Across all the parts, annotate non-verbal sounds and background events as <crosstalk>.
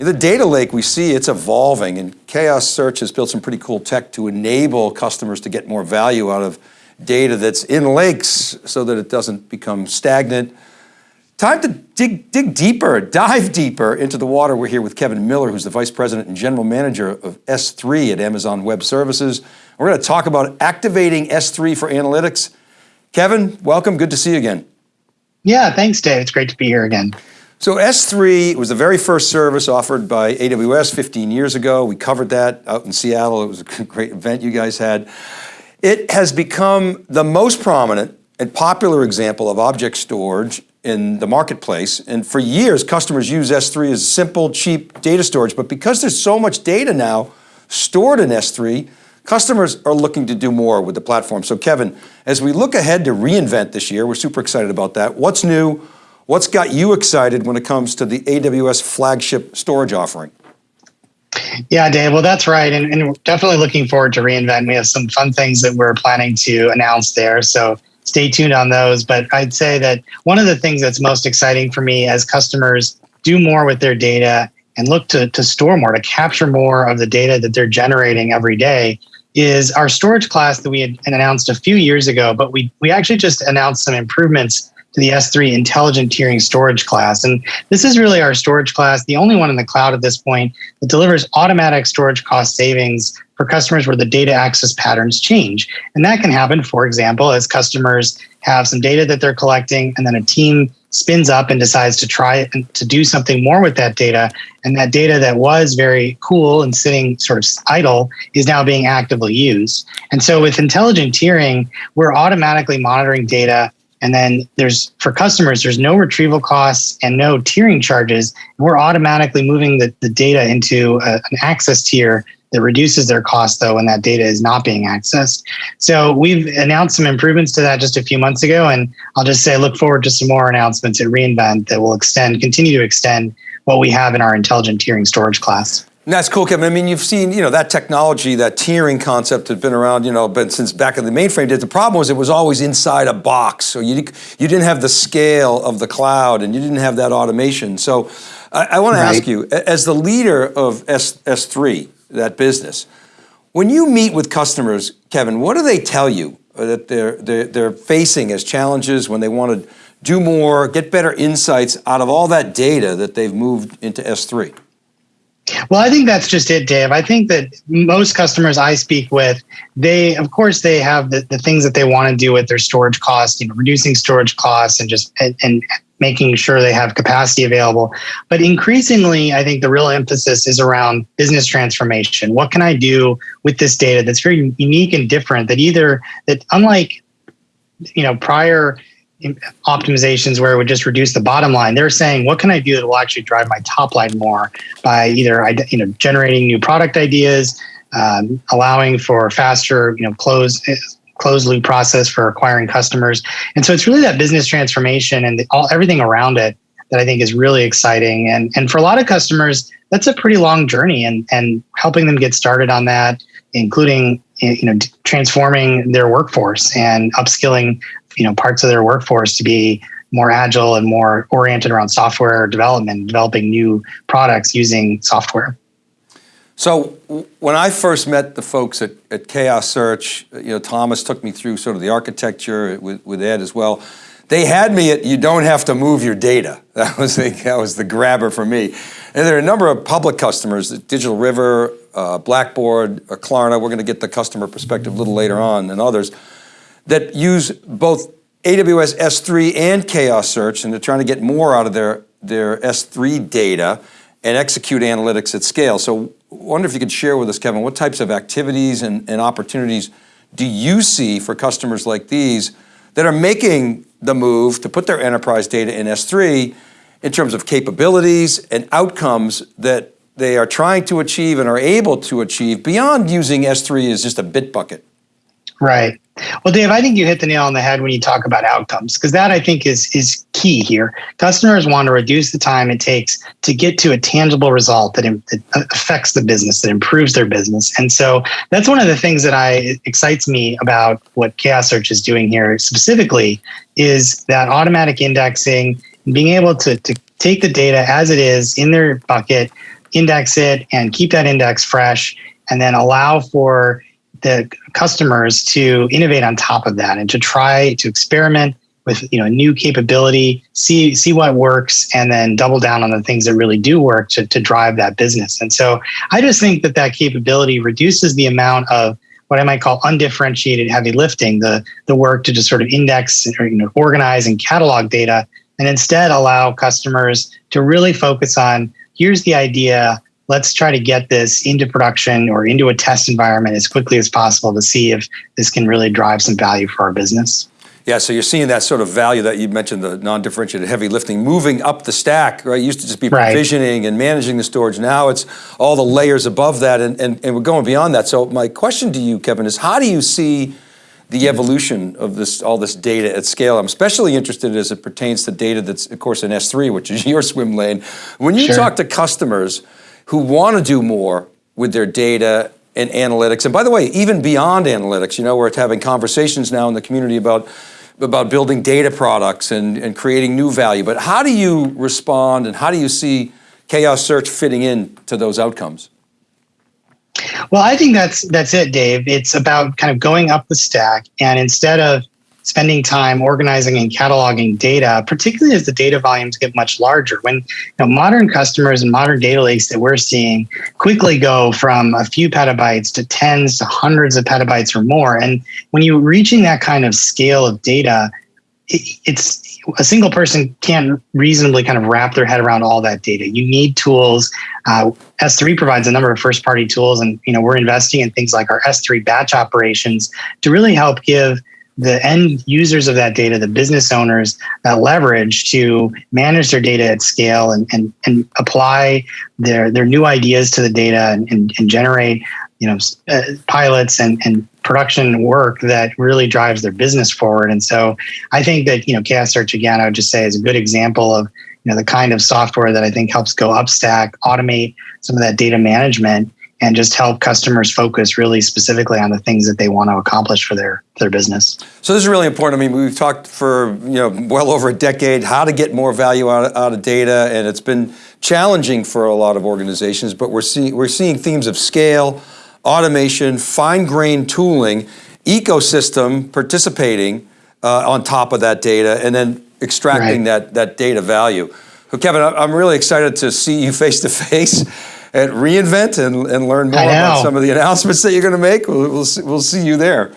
The data lake we see, it's evolving and Chaos Search has built some pretty cool tech to enable customers to get more value out of data that's in lakes so that it doesn't become stagnant. Time to dig, dig deeper, <laughs> dive deeper into the water. We're here with Kevin Miller, who's the Vice President and General Manager of S3 at Amazon Web Services. We're going to talk about activating S3 for analytics. Kevin, welcome, good to see you again. Yeah, thanks Dave, it's great to be here again. So S3 was the very first service offered by AWS 15 years ago. We covered that out in Seattle. It was a <laughs> great event you guys had. It has become the most prominent and popular example of object storage in the marketplace. And for years, customers use S3 as simple, cheap data storage. But because there's so much data now stored in S3, customers are looking to do more with the platform. So Kevin, as we look ahead to reInvent this year, we're super excited about that. What's new? What's got you excited when it comes to the AWS flagship storage offering? Yeah, Dave, well, that's right. And, and definitely looking forward to reInvent. We have some fun things that we're planning to announce there. So stay tuned on those. But I'd say that one of the things that's most exciting for me as customers do more with their data and look to, to store more, to capture more of the data that they're generating every day is our storage class that we had announced a few years ago, but we, we actually just announced some improvements to the S3 intelligent tiering storage class. And this is really our storage class, the only one in the cloud at this point that delivers automatic storage cost savings for customers where the data access patterns change. And that can happen, for example, as customers have some data that they're collecting and then a team spins up and decides to try to do something more with that data. And that data that was very cool and sitting sort of idle is now being actively used. And so with intelligent tiering, we're automatically monitoring data and then there's for customers, there's no retrieval costs and no tiering charges. We're automatically moving the, the data into a, an access tier that reduces their cost though when that data is not being accessed. So we've announced some improvements to that just a few months ago. And I'll just say, look forward to some more announcements at reInvent that will extend, continue to extend what we have in our intelligent tiering storage class. And that's cool, Kevin. I mean, you've seen, you know, that technology, that tiering concept had been around, you know, but since back in the mainframe days. The problem was it was always inside a box. So you, you didn't have the scale of the cloud and you didn't have that automation. So I, I want right. to ask you, as the leader of S, S3, that business, when you meet with customers, Kevin, what do they tell you uh, that they're, they're, they're facing as challenges when they want to do more, get better insights out of all that data that they've moved into S3? Well, I think that's just it, Dave. I think that most customers I speak with, they, of course, they have the, the things that they want to do with their storage costs, you know, reducing storage costs and just, and, and making sure they have capacity available. But increasingly, I think the real emphasis is around business transformation. What can I do with this data that's very unique and different that either, that unlike, you know, prior optimizations where it would just reduce the bottom line. They're saying, what can I do that will actually drive my top line more by either you know generating new product ideas, um, allowing for faster you know close closed loop process for acquiring customers. And so it's really that business transformation and the, all everything around it that I think is really exciting. And and for a lot of customers, that's a pretty long journey. And and helping them get started on that, including you know transforming their workforce and upskilling you know parts of their workforce to be more agile and more oriented around software development, developing new products using software. So when I first met the folks at, at Chaos Search, you know, Thomas took me through sort of the architecture with, with Ed as well. They had me at, you don't have to move your data. <laughs> That was the, that was the grabber for me. And there are a number of public customers, Digital River, uh, Blackboard, Klarna, we're going to get the customer perspective a little later on, and others, that use both AWS S3 and Chaos Search, and they're trying to get more out of their, their S3 data and execute analytics at scale. So I wonder if you could share with us, Kevin, what types of activities and, and opportunities do you see for customers like these that are making the move to put their enterprise data in S3 in terms of capabilities and outcomes that they are trying to achieve and are able to achieve beyond using S3 as just a bit bucket? Right. Well, Dave, I think you hit the nail on the head when you talk about outcomes, because that I think is is key here. Customers want to reduce the time it takes to get to a tangible result that, that uh, affects the business, that improves their business. And so that's one of the things that I excites me about what Chaos Search is doing here specifically is that automatic indexing, being able to, to take the data as it is in their bucket, index it and keep that index fresh, and then allow for the customers to innovate on top of that and to try to experiment with you know new capability, see see what works, and then double down on the things that really do work to, to drive that business. And so I just think that that capability reduces the amount of what I might call undifferentiated heavy lifting, the the work to just sort of index you know, organize and catalog data, and instead allow customers to really focus on here's the idea. Let's try to get this into production or into a test environment as quickly as possible to see if this can really drive some value for our business. Yeah, so you're seeing that sort of value that you mentioned, the non-differentiated heavy lifting, moving up the stack, right? It used to just be provisioning right. and managing the storage. Now it's all the layers above that, and, and, and we're going beyond that. So my question to you, Kevin, is how do you see the evolution of this, all this data at scale? I'm especially interested as it pertains to data that's, of course, in S3, which is <laughs> your swim lane. When you sure. talk to customers who want to do more with their data and analytics, and by the way, even beyond analytics, you know, we're having conversations now in the community about about building data products and, and creating new value, but how do you respond and how do you see chaos search fitting in to those outcomes? Well, I think that's that's it, Dave. It's about kind of going up the stack and instead of spending time organizing and cataloging data, particularly as the data volumes get much larger. When you know, modern customers and modern data lakes that we're seeing quickly go from a few petabytes to tens to hundreds of petabytes or more. And when you're reaching that kind of scale of data, it, it's a single person can't reasonably kind of wrap their head around all that data. You need tools. Uh, S3 provides a number of first-party tools, and you know we're investing in things like our S3 batch operations to really help give the end users of that data, the business owners, that leverage to manage their data at scale and, and, and apply their, their new ideas to the data and, and, and generate you know uh, pilots and, and production work that really drives their business forward. And so I think that you know Chaos Search again, I would just say is a good example of you know the kind of software that I think helps go upstack, automate some of that data management and just help customers focus really specifically on the things that they want to accomplish for their their business. So this is really important. I mean, we've talked for you know well over a decade how to get more value out of, out of data, and it's been challenging for a lot of organizations. But we're seeing we're seeing themes of scale, automation, fine-grained tooling, ecosystem participating uh, on top of that data, and then extracting right. that that data value. So Kevin, I'm really excited to see you <laughs> face to face at reInvent and, and learn more about some of the announcements that you're going to make. We'll, we'll, see, we'll see you there.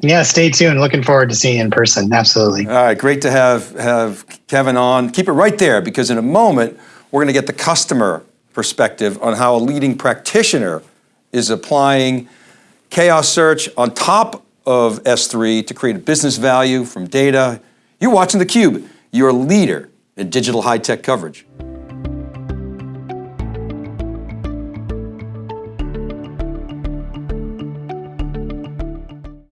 Yeah, stay tuned. Looking forward to seeing you in person. Absolutely. All right, great to have, have Kevin on. Keep it right there because in a moment, we're going to get the customer perspective on how a leading practitioner is applying chaos search on top of S3 to create a business value from data. You're watching theCUBE, your leader in digital high-tech coverage.